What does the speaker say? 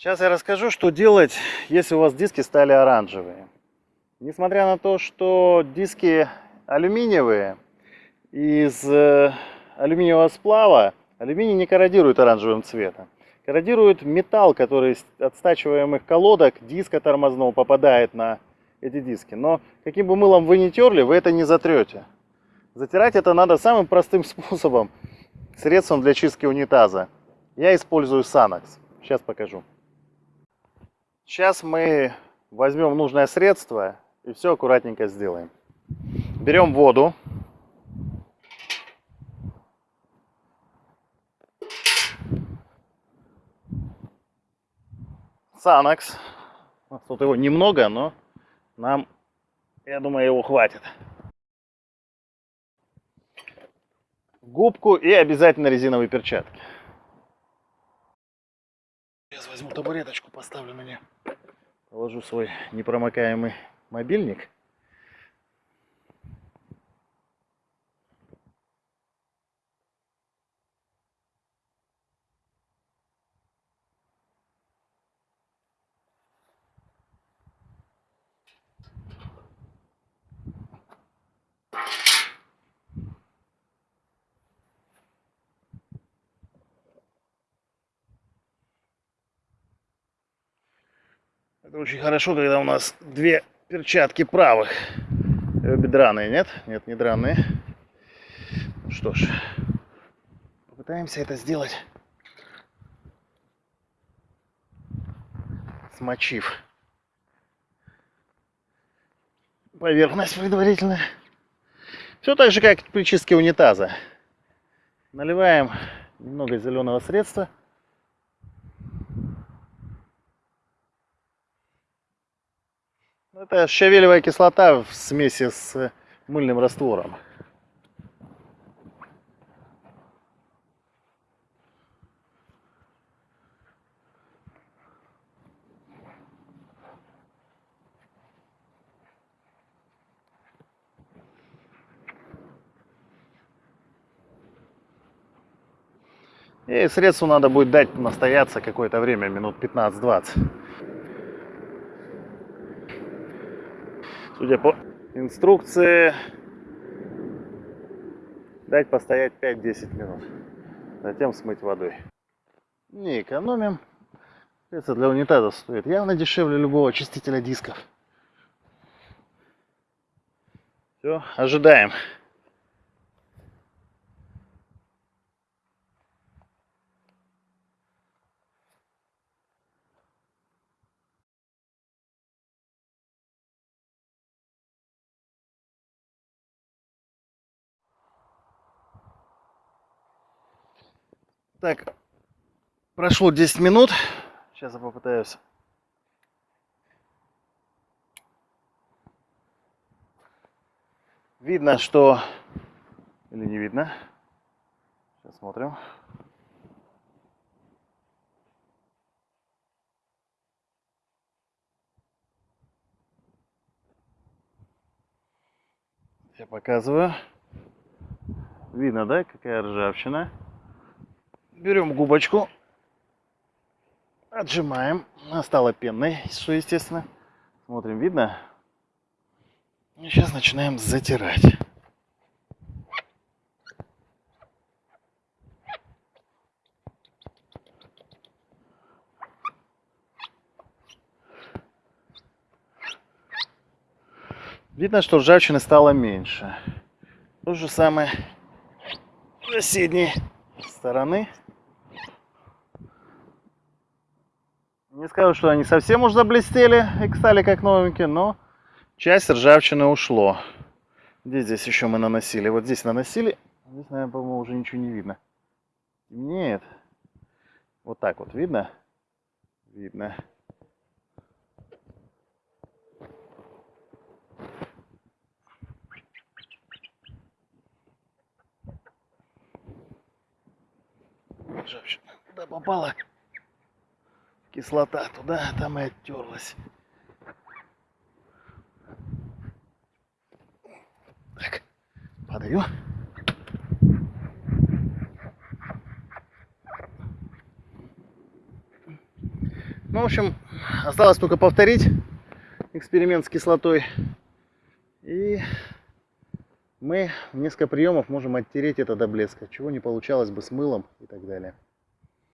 Сейчас я расскажу, что делать, если у вас диски стали оранжевые. Несмотря на то, что диски алюминиевые, из э, алюминиевого сплава алюминий не корродирует оранжевым цветом. Корродирует металл, который от стачиваемых колодок диска тормозного попадает на эти диски. Но каким бы мылом вы ни терли, вы это не затрете. Затирать это надо самым простым способом, средством для чистки унитаза. Я использую Санакс. Сейчас покажу. Сейчас мы возьмем нужное средство и все аккуратненько сделаем. Берем воду. Санакс. Тут его немного, но нам, я думаю, его хватит. Губку и обязательно резиновые перчатки. Возьму табуреточку, поставлю на нее. Положу свой непромокаемый мобильник. Это очень хорошо, когда у нас две перчатки правых. Э, бедраные, нет? Нет, не драные. Ну что ж, попытаемся это сделать, смочив поверхность предварительно. Все так же, как при чистке унитаза. Наливаем немного зеленого средства – Это щавелевая кислота в смеси с мыльным раствором. И средству надо будет дать настояться какое-то время, минут 15-20. Судя по инструкции, дать постоять 5-10 минут. Затем смыть водой. Не экономим. Это для унитаза стоит явно дешевле любого очистителя дисков. Все, ожидаем. Так, прошло 10 минут. Сейчас я попытаюсь. Видно, что... Или не видно? Сейчас смотрим. Я показываю. Видно, да, какая ржавчина? Берем губочку, отжимаем. Она стала пенной, что естественно. Смотрим, видно? И сейчас начинаем затирать. Видно, что ржавчины стало меньше. То же самое с соседней стороны. Не скажу, что они совсем уж заблестели и стали как новенькие, но часть ржавчины ушло. Где здесь еще мы наносили? Вот здесь наносили. Здесь, наверное, по-моему, уже ничего не видно. Нет. Вот так вот видно? Видно. Ржавчина. Куда попала? Кислота туда, там и оттерлась. Так, подаю. Ну, в общем, осталось только повторить эксперимент с кислотой. И мы в несколько приемов можем оттереть это до блеска, чего не получалось бы с мылом и так далее.